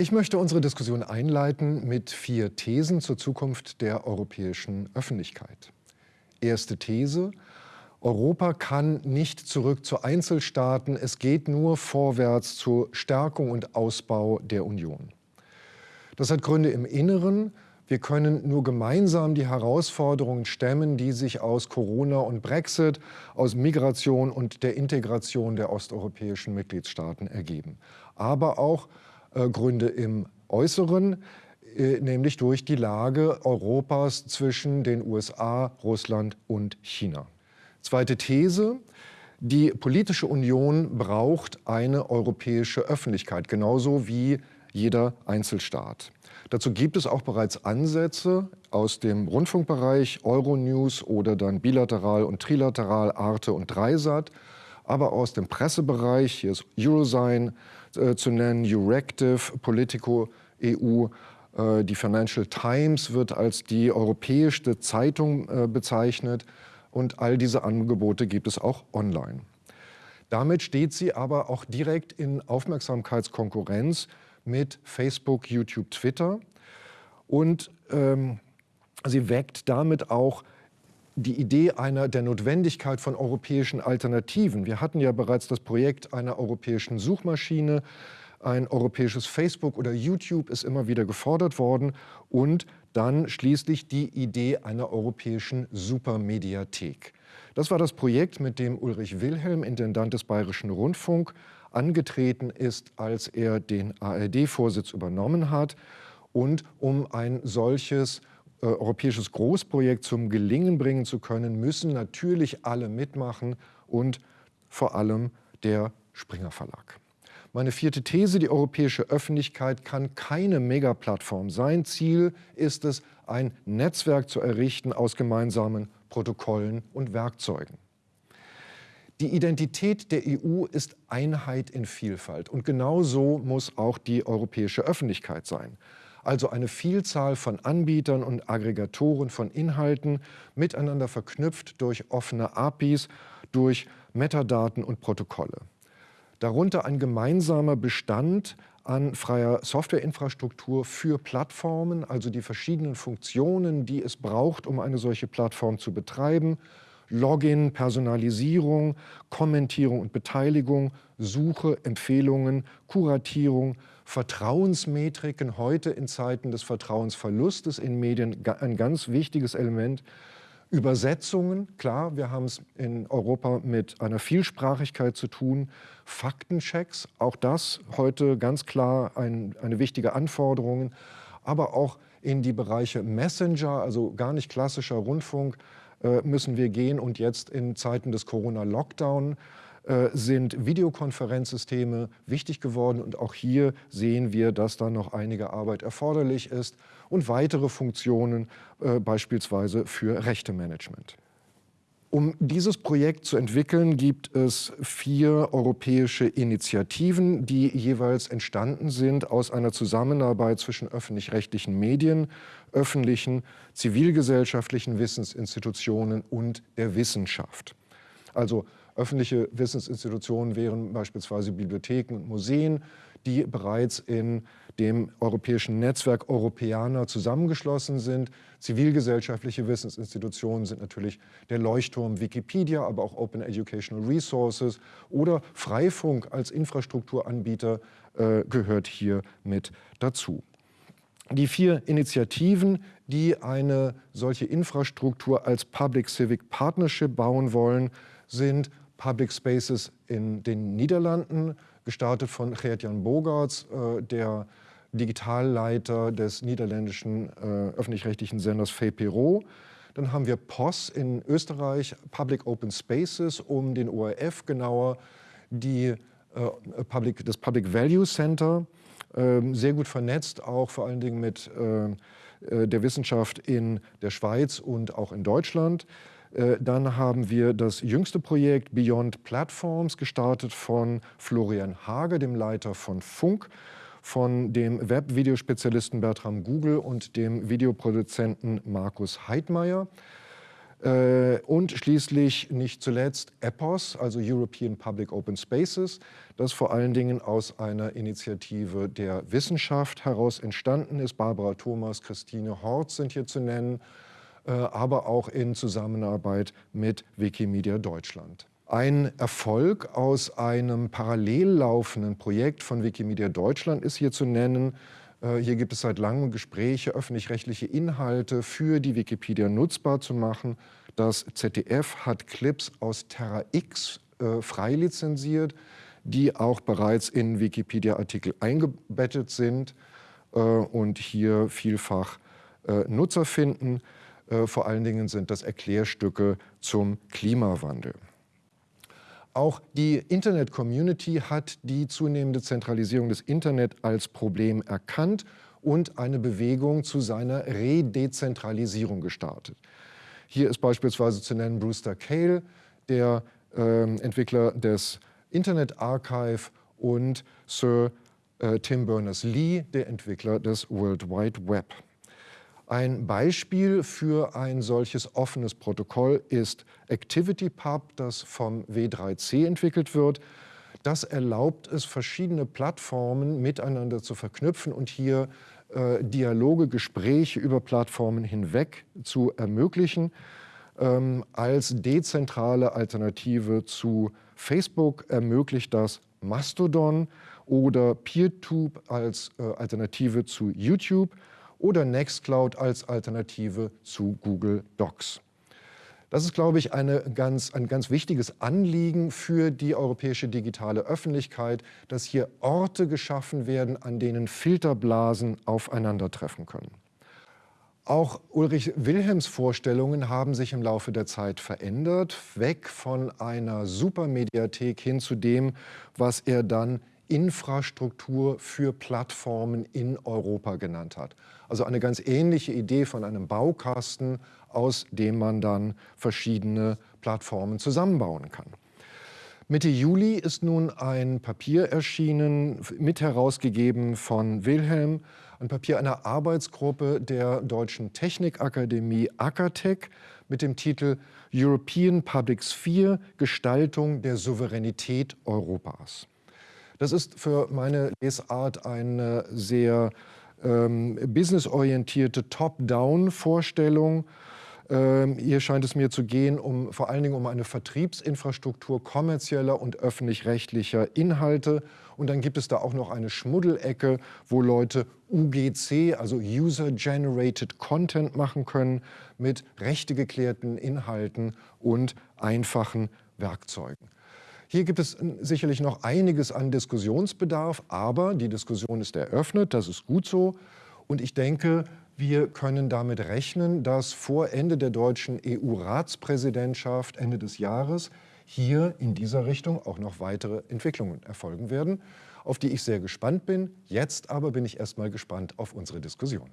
Ich möchte unsere Diskussion einleiten mit vier Thesen zur Zukunft der europäischen Öffentlichkeit. Erste These. Europa kann nicht zurück zu Einzelstaaten, es geht nur vorwärts zur Stärkung und Ausbau der Union. Das hat Gründe im Inneren. Wir können nur gemeinsam die Herausforderungen stemmen, die sich aus Corona und Brexit, aus Migration und der Integration der osteuropäischen Mitgliedstaaten ergeben. Aber auch äh, Gründe im Äußeren, äh, nämlich durch die Lage Europas zwischen den USA, Russland und China. Zweite These. Die politische Union braucht eine europäische Öffentlichkeit, genauso wie jeder Einzelstaat. Dazu gibt es auch bereits Ansätze aus dem Rundfunkbereich, Euronews oder dann bilateral und trilateral Arte und Dreisat, aber aus dem Pressebereich, hier ist Eurosign äh, zu nennen, Euractiv, Politico EU, äh, die Financial Times wird als die europäischste Zeitung äh, bezeichnet und all diese Angebote gibt es auch online. Damit steht sie aber auch direkt in Aufmerksamkeitskonkurrenz mit Facebook, YouTube, Twitter und ähm, sie weckt damit auch die Idee einer der Notwendigkeit von europäischen Alternativen. Wir hatten ja bereits das Projekt einer europäischen Suchmaschine, ein europäisches Facebook oder YouTube ist immer wieder gefordert worden und dann schließlich die Idee einer europäischen Supermediathek. Das war das Projekt, mit dem Ulrich Wilhelm, Intendant des Bayerischen Rundfunk, angetreten ist, als er den ARD-Vorsitz übernommen hat und um ein solches äh, europäisches Großprojekt zum Gelingen bringen zu können, müssen natürlich alle mitmachen und vor allem der Springer Verlag. Meine vierte These, die europäische Öffentlichkeit kann keine Megaplattform sein. Ziel ist es, ein Netzwerk zu errichten aus gemeinsamen Protokollen und Werkzeugen. Die Identität der EU ist Einheit in Vielfalt und genau so muss auch die europäische Öffentlichkeit sein also eine Vielzahl von Anbietern und Aggregatoren von Inhalten miteinander verknüpft durch offene APIs, durch Metadaten und Protokolle. Darunter ein gemeinsamer Bestand an freier Softwareinfrastruktur für Plattformen, also die verschiedenen Funktionen, die es braucht, um eine solche Plattform zu betreiben, Login, Personalisierung, Kommentierung und Beteiligung, Suche, Empfehlungen, Kuratierung, Vertrauensmetriken, heute in Zeiten des Vertrauensverlustes in Medien ein ganz wichtiges Element. Übersetzungen, klar, wir haben es in Europa mit einer Vielsprachigkeit zu tun. Faktenchecks, auch das heute ganz klar ein, eine wichtige Anforderung. Aber auch in die Bereiche Messenger, also gar nicht klassischer Rundfunk, müssen wir gehen und jetzt in Zeiten des Corona-Lockdown äh, sind Videokonferenzsysteme wichtig geworden und auch hier sehen wir, dass da noch einige Arbeit erforderlich ist und weitere Funktionen, äh, beispielsweise für Rechtemanagement. Um dieses Projekt zu entwickeln, gibt es vier europäische Initiativen, die jeweils entstanden sind aus einer Zusammenarbeit zwischen öffentlich-rechtlichen Medien, öffentlichen, zivilgesellschaftlichen Wissensinstitutionen und der Wissenschaft. Also öffentliche Wissensinstitutionen wären beispielsweise Bibliotheken und Museen, die bereits in dem europäischen Netzwerk Europäer zusammengeschlossen sind. Zivilgesellschaftliche Wissensinstitutionen sind natürlich der Leuchtturm Wikipedia, aber auch Open Educational Resources oder Freifunk als Infrastrukturanbieter äh, gehört hier mit dazu. Die vier Initiativen, die eine solche Infrastruktur als Public Civic Partnership bauen wollen, sind Public Spaces in den Niederlanden, gestartet von Gert-Jan Bogarts, äh, der Digitalleiter des niederländischen äh, öffentlich-rechtlichen Senders VPRO. Dann haben wir POS in Österreich, Public Open Spaces, um den ORF genauer, die, äh, Public, das Public Value Center, äh, sehr gut vernetzt, auch vor allen Dingen mit der Wissenschaft in der Schweiz und auch in Deutschland. Äh, dann haben wir das jüngste Projekt Beyond Platforms, gestartet von Florian Hage, dem Leiter von Funk, von dem Webvideospezialisten Bertram Google und dem Videoproduzenten Markus Heidmeier. Äh, und schließlich nicht zuletzt EPOS, also European Public Open Spaces, das vor allen Dingen aus einer Initiative der Wissenschaft heraus entstanden ist. Barbara Thomas, Christine Horz sind hier zu nennen, aber auch in Zusammenarbeit mit Wikimedia Deutschland. Ein Erfolg aus einem parallel laufenden Projekt von Wikimedia Deutschland ist hier zu nennen. Äh, hier gibt es seit langem Gespräche, öffentlich-rechtliche Inhalte für die Wikipedia nutzbar zu machen. Das ZDF hat Clips aus Terra X äh, frei lizenziert, die auch bereits in Wikipedia-Artikel eingebettet sind äh, und hier vielfach äh, Nutzer finden. Äh, vor allen Dingen sind das Erklärstücke zum Klimawandel. Auch die Internet-Community hat die zunehmende Zentralisierung des Internet als Problem erkannt und eine Bewegung zu seiner Redezentralisierung gestartet. Hier ist beispielsweise zu nennen Brewster Cale, der äh, Entwickler des Internet Archive und Sir äh, Tim Berners-Lee, der Entwickler des World Wide Web. Ein Beispiel für ein solches offenes Protokoll ist ActivityPub, das vom W3C entwickelt wird. Das erlaubt es, verschiedene Plattformen miteinander zu verknüpfen und hier äh, Dialoge, Gespräche über Plattformen hinweg zu ermöglichen. Ähm, als dezentrale Alternative zu Facebook ermöglicht das Mastodon oder PeerTube als äh, Alternative zu YouTube oder Nextcloud als Alternative zu Google Docs. Das ist, glaube ich, ganz, ein ganz wichtiges Anliegen für die europäische digitale Öffentlichkeit, dass hier Orte geschaffen werden, an denen Filterblasen aufeinandertreffen können. Auch Ulrich Wilhelms Vorstellungen haben sich im Laufe der Zeit verändert, weg von einer Supermediathek hin zu dem, was er dann Infrastruktur für Plattformen in Europa genannt hat. Also eine ganz ähnliche Idee von einem Baukasten, aus dem man dann verschiedene Plattformen zusammenbauen kann. Mitte Juli ist nun ein Papier erschienen, mit herausgegeben von Wilhelm, ein Papier einer Arbeitsgruppe der Deutschen Technikakademie Akatech mit dem Titel European Public Sphere – Gestaltung der Souveränität Europas. Das ist für meine Lesart eine sehr ähm, businessorientierte Top-Down-Vorstellung. Ähm, hier scheint es mir zu gehen, um, vor allen Dingen um eine Vertriebsinfrastruktur kommerzieller und öffentlich-rechtlicher Inhalte. Und dann gibt es da auch noch eine Schmuddelecke, wo Leute UGC, also User-Generated Content machen können, mit rechtegeklärten Inhalten und einfachen Werkzeugen. Hier gibt es sicherlich noch einiges an Diskussionsbedarf, aber die Diskussion ist eröffnet, das ist gut so. Und ich denke, wir können damit rechnen, dass vor Ende der deutschen EU-Ratspräsidentschaft Ende des Jahres hier in dieser Richtung auch noch weitere Entwicklungen erfolgen werden, auf die ich sehr gespannt bin. Jetzt aber bin ich erstmal gespannt auf unsere Diskussion.